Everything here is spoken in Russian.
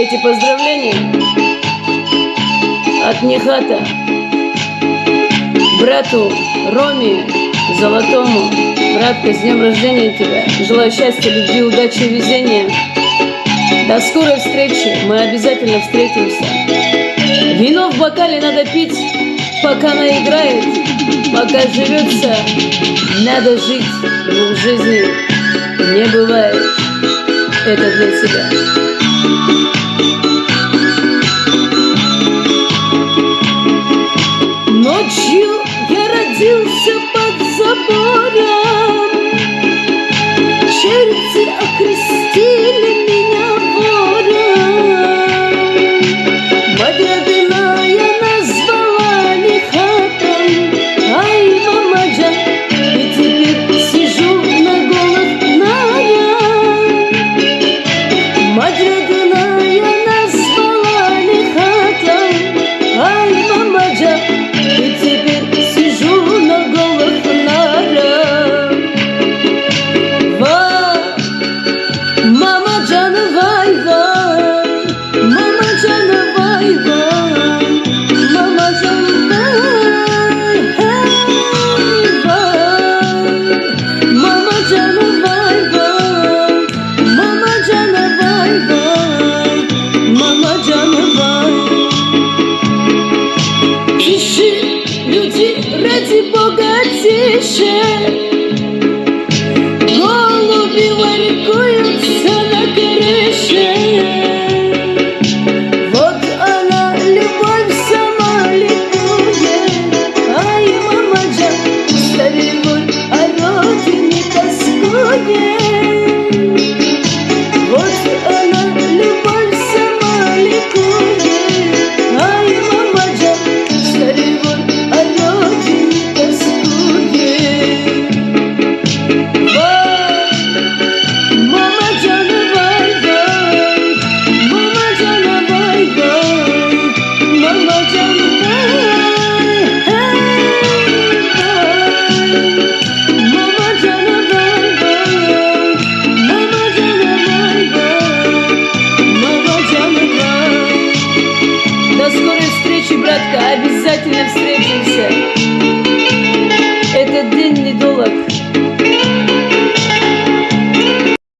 эти поздравления от Нехата брату Роме Золотому. Братка, с днем рождения тебя. Желаю счастья, любви, удачи и везения. До скорой встречи. Мы обязательно встретимся. Вино в бокале надо пить, пока она играет, пока живется. Надо жить. В жизни не бывает. Это для тебя. ради Бога тише коротко, обязательно встретимся.